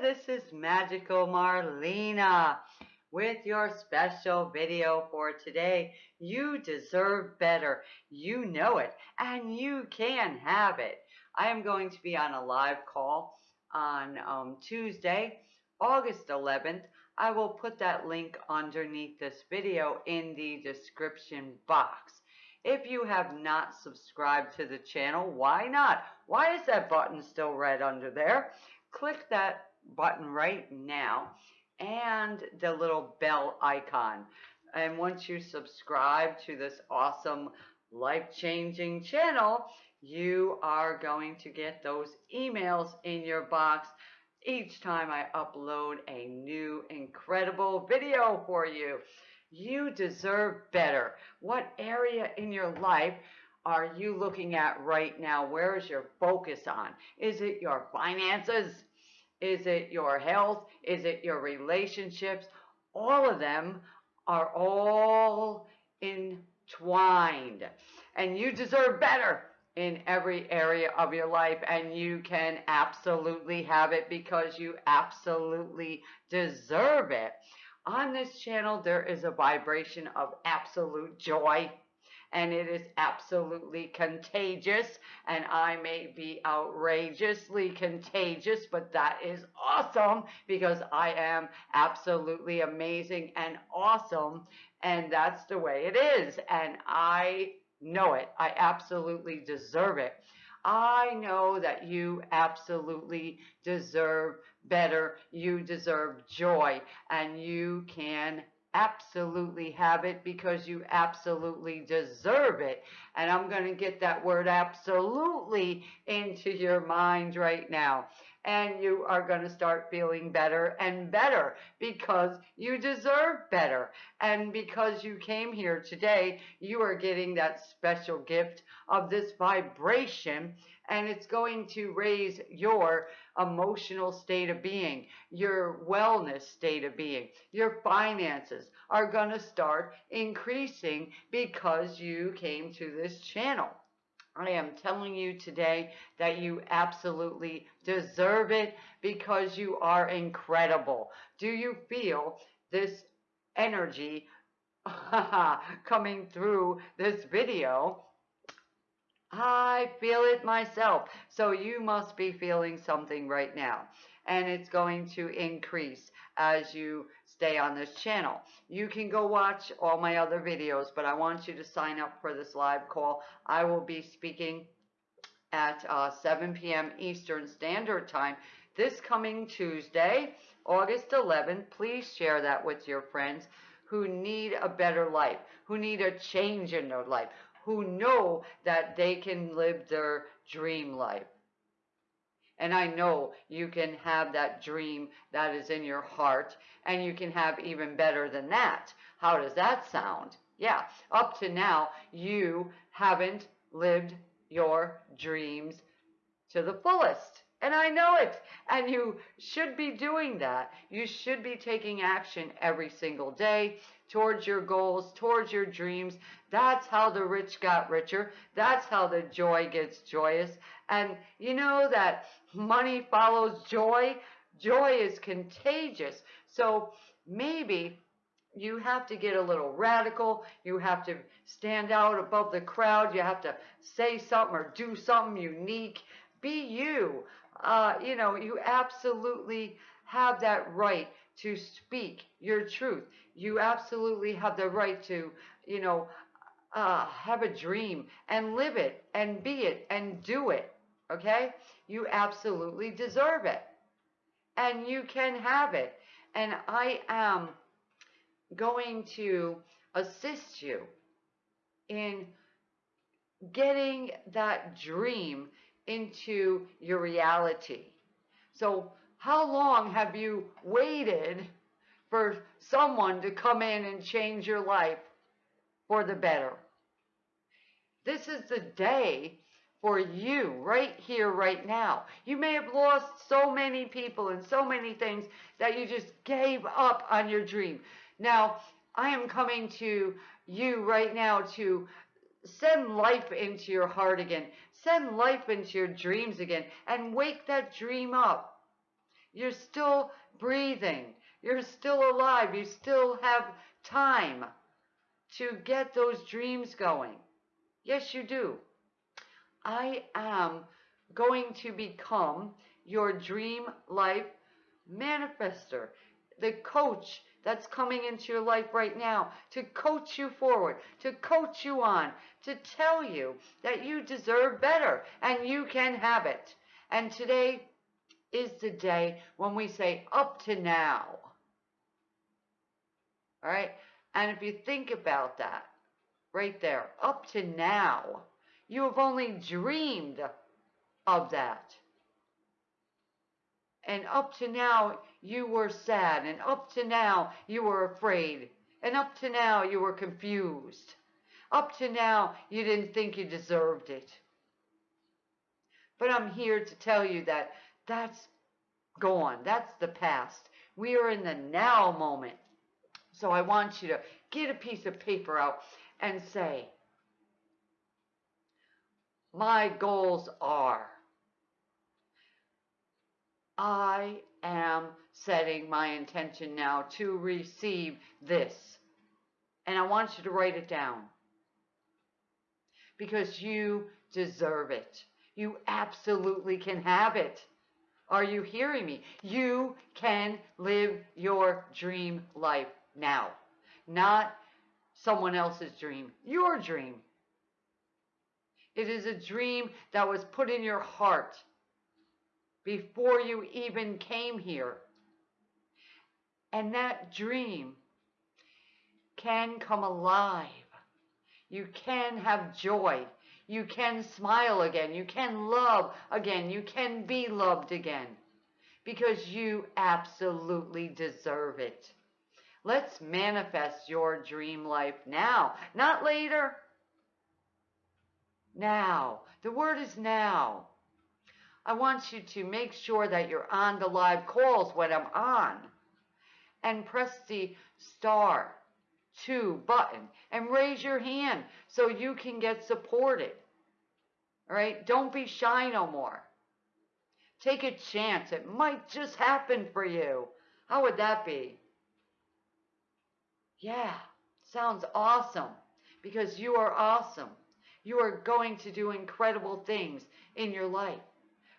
this is Magical Marlena with your special video for today. You deserve better. You know it, and you can have it. I am going to be on a live call on um, Tuesday, August 11th. I will put that link underneath this video in the description box. If you have not subscribed to the channel, why not? Why is that button still red under there? click that button right now and the little bell icon. And once you subscribe to this awesome life-changing channel, you are going to get those emails in your box each time I upload a new incredible video for you. You deserve better. What area in your life are you looking at right now? Where is your focus on? Is it your finances? Is it your health? Is it your relationships? All of them are all entwined. And you deserve better in every area of your life and you can absolutely have it because you absolutely deserve it. On this channel, there is a vibration of absolute joy and it is absolutely contagious and I may be outrageously contagious but that is awesome because I am absolutely amazing and awesome and that's the way it is and I know it. I absolutely deserve it. I know that you absolutely deserve better. You deserve joy and you can absolutely have it because you absolutely deserve it. And I'm going to get that word absolutely into your mind right now. And you are going to start feeling better and better because you deserve better. And because you came here today, you are getting that special gift of this vibration and it's going to raise your emotional state of being, your wellness state of being, your finances are going to start increasing because you came to this channel. I am telling you today that you absolutely deserve it because you are incredible. Do you feel this energy coming through this video? I feel it myself. So you must be feeling something right now. And it's going to increase as you stay on this channel. You can go watch all my other videos, but I want you to sign up for this live call. I will be speaking at uh, 7 p.m. Eastern Standard Time this coming Tuesday, August 11th. Please share that with your friends who need a better life, who need a change in their life, who know that they can live their dream life. And I know you can have that dream that is in your heart, and you can have even better than that. How does that sound? Yeah, up to now, you haven't lived your dreams to the fullest. And I know it. And you should be doing that. You should be taking action every single day towards your goals, towards your dreams. That's how the rich got richer. That's how the joy gets joyous. And you know that money follows joy. Joy is contagious. So maybe you have to get a little radical. You have to stand out above the crowd. You have to say something or do something unique. Be you uh, you know, you absolutely have that right to speak your truth. You absolutely have the right to, you know, uh, have a dream and live it and be it and do it. Okay? You absolutely deserve it. And you can have it. And I am going to assist you in getting that dream into your reality. So how long have you waited for someone to come in and change your life for the better? This is the day for you right here, right now. You may have lost so many people and so many things that you just gave up on your dream. Now, I am coming to you right now to send life into your heart again. Send life into your dreams again and wake that dream up. You're still breathing. You're still alive. You still have time to get those dreams going. Yes, you do. I am going to become your dream life manifester, the coach that's coming into your life right now to coach you forward, to coach you on, to tell you that you deserve better and you can have it. And today is the day when we say up to now. All right? And if you think about that, right there, up to now, you have only dreamed of that. And up to now, you were sad. And up to now, you were afraid. And up to now, you were confused. Up to now, you didn't think you deserved it. But I'm here to tell you that that's gone. That's the past. We are in the now moment. So I want you to get a piece of paper out and say, My goals are. I am setting my intention now to receive this. And I want you to write it down. Because you deserve it. You absolutely can have it. Are you hearing me? You can live your dream life now, not someone else's dream, your dream. It is a dream that was put in your heart before you even came here. And that dream can come alive. You can have joy. You can smile again. You can love again. You can be loved again. Because you absolutely deserve it. Let's manifest your dream life now, not later. Now. The word is now. I want you to make sure that you're on the live calls when I'm on. And press the star two button and raise your hand so you can get supported. All right? Don't be shy no more. Take a chance. It might just happen for you. How would that be? Yeah, sounds awesome because you are awesome. You are going to do incredible things in your life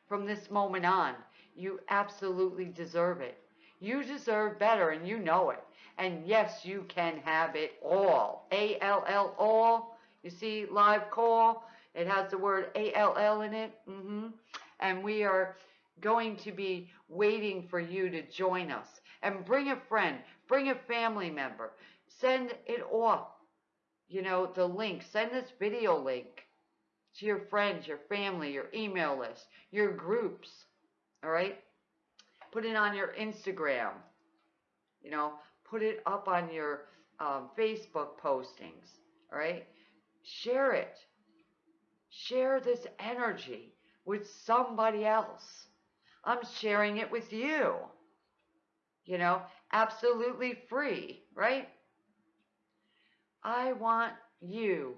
from this moment on. You absolutely deserve it. You deserve better and you know it. And yes, you can have it all. A-L-L, all. You see, live call. It has the word A-L-L in it. Mm-hmm. And we are going to be waiting for you to join us. And bring a friend. Bring a family member. Send it off. You know, the link. Send this video link to your friends, your family, your email list, your groups. All right? Put it on your Instagram. You know, put it up on your um, Facebook postings. All right? Share it. Share this energy with somebody else. I'm sharing it with you. You know, absolutely free, right? I want you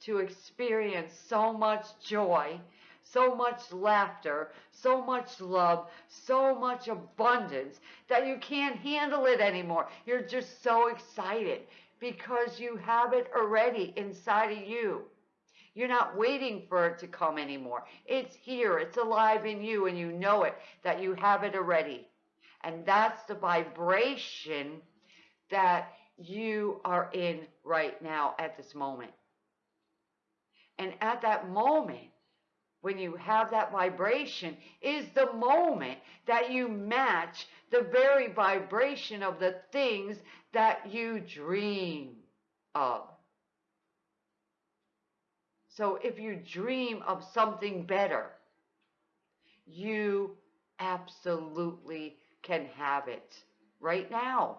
to experience so much joy, so much laughter, so much love, so much abundance that you can't handle it anymore. You're just so excited because you have it already inside of you. You're not waiting for it to come anymore. It's here, it's alive in you, and you know it that you have it already. And that's the vibration that you are in right now at this moment. At that moment, when you have that vibration, is the moment that you match the very vibration of the things that you dream of. So if you dream of something better, you absolutely can have it right now.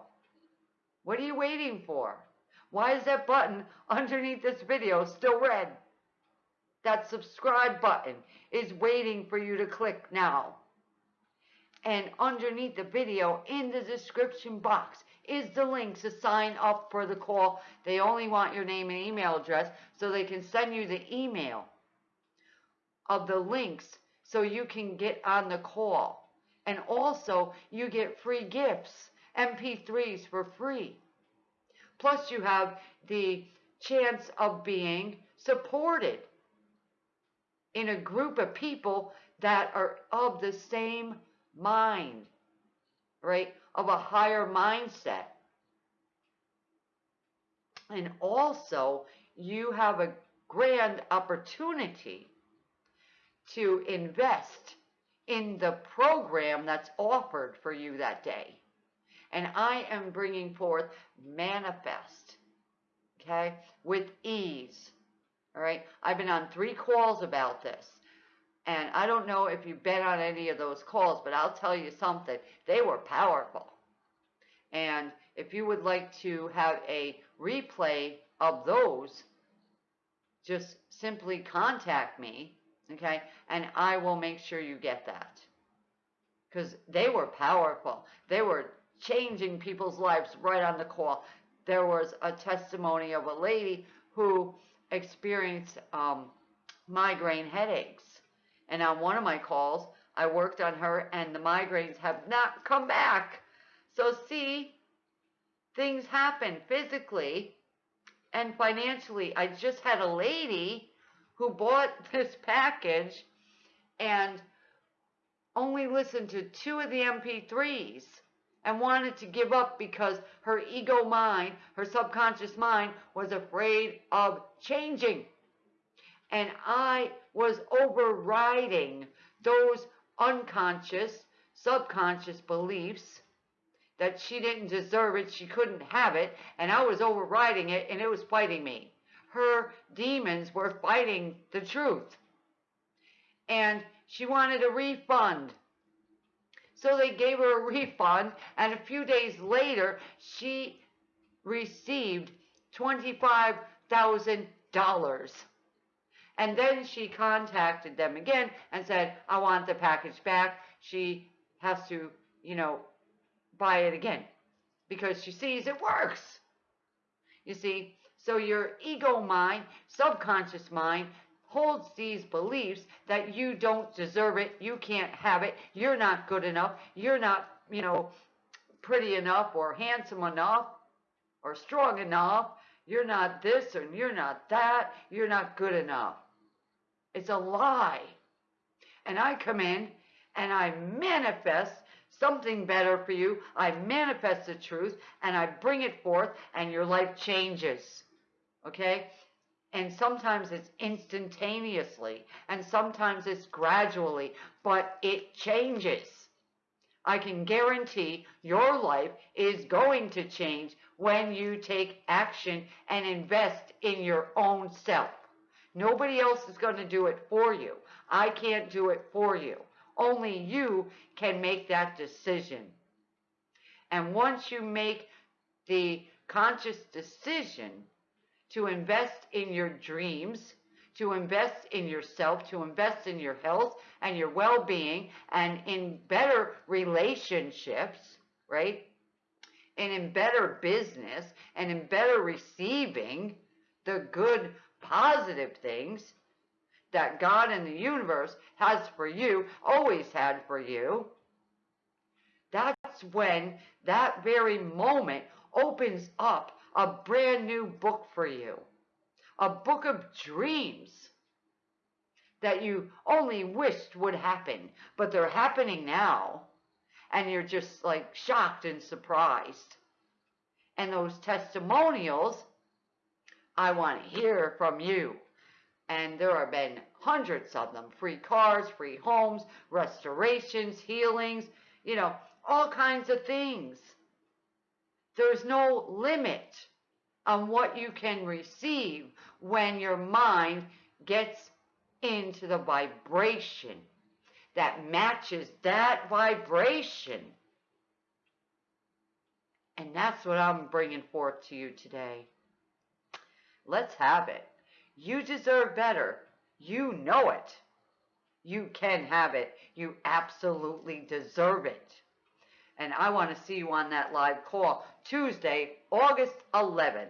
What are you waiting for? Why is that button underneath this video still red? That subscribe button is waiting for you to click now. And underneath the video in the description box is the link to sign up for the call. They only want your name and email address so they can send you the email of the links so you can get on the call And also, you get free gifts, MP3s for free. Plus, you have the chance of being supported in a group of people that are of the same mind, right? Of a higher mindset. And also, you have a grand opportunity to invest in the program that's offered for you that day. And I am bringing forth manifest, okay, with ease. All right. I've been on three calls about this. And I don't know if you've been on any of those calls, but I'll tell you something. They were powerful. And if you would like to have a replay of those, just simply contact me, okay? And I will make sure you get that. Because they were powerful. They were changing people's lives right on the call. There was a testimony of a lady who experienced um, migraine headaches. And on one of my calls, I worked on her, and the migraines have not come back. So, see, things happen physically and financially. I just had a lady who bought this package and only listened to two of the MP3s and wanted to give up because her ego mind, her subconscious mind, was afraid of changing. And I was overriding those unconscious, subconscious beliefs that she didn't deserve it, she couldn't have it, and I was overriding it and it was fighting me. Her demons were fighting the truth. And she wanted a refund. So they gave her a refund, and a few days later, she received $25,000. And then she contacted them again and said, I want the package back. She has to, you know, buy it again because she sees it works. You see, so your ego mind, subconscious mind, holds these beliefs that you don't deserve it, you can't have it, you're not good enough, you're not, you know, pretty enough or handsome enough or strong enough, you're not this and you're not that, you're not good enough. It's a lie. And I come in and I manifest something better for you. I manifest the truth and I bring it forth and your life changes. Okay? And sometimes it's instantaneously and sometimes it's gradually, but it changes. I can guarantee your life is going to change when you take action and invest in your own self. Nobody else is going to do it for you. I can't do it for you. Only you can make that decision. And once you make the conscious decision to invest in your dreams, to invest in yourself, to invest in your health and your well being, and in better relationships, right? And in better business, and in better receiving the good, positive things, that God and the universe has for you, always had for you, that's when that very moment opens up a brand new book for you. A book of dreams that you only wished would happen, but they're happening now. And you're just like shocked and surprised. And those testimonials, I want to hear from you and there have been hundreds of them free cars, free homes, restorations, healings, you know, all kinds of things. There's no limit on what you can receive when your mind gets into the vibration that matches that vibration. And that's what I'm bringing forth to you today. Let's have it. You deserve better. You know it. You can have it. You absolutely deserve it. And I want to see you on that live call Tuesday, August 11th.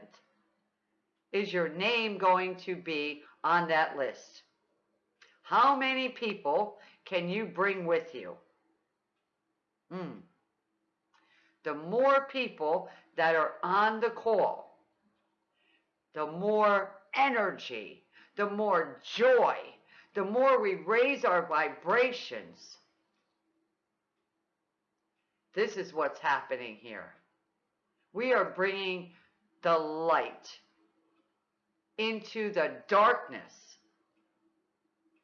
Is your name going to be on that list? How many people can you bring with you? Mm. The more people that are on the call, the more energy, the more joy, the more we raise our vibrations. This is what's happening here. We are bringing the light into the darkness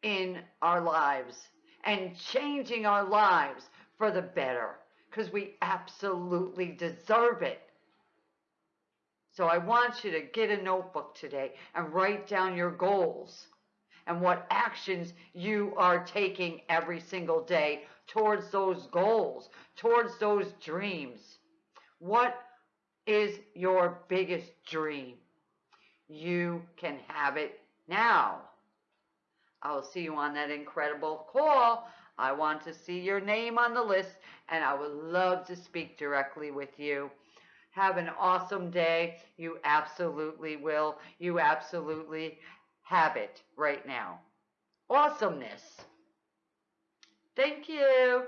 in our lives and changing our lives for the better because we absolutely deserve it. So I want you to get a notebook today and write down your goals and what actions you are taking every single day towards those goals, towards those dreams. What is your biggest dream? You can have it now. I will see you on that incredible call. I want to see your name on the list and I would love to speak directly with you. Have an awesome day. You absolutely will. You absolutely have it right now. Awesomeness. Thank you.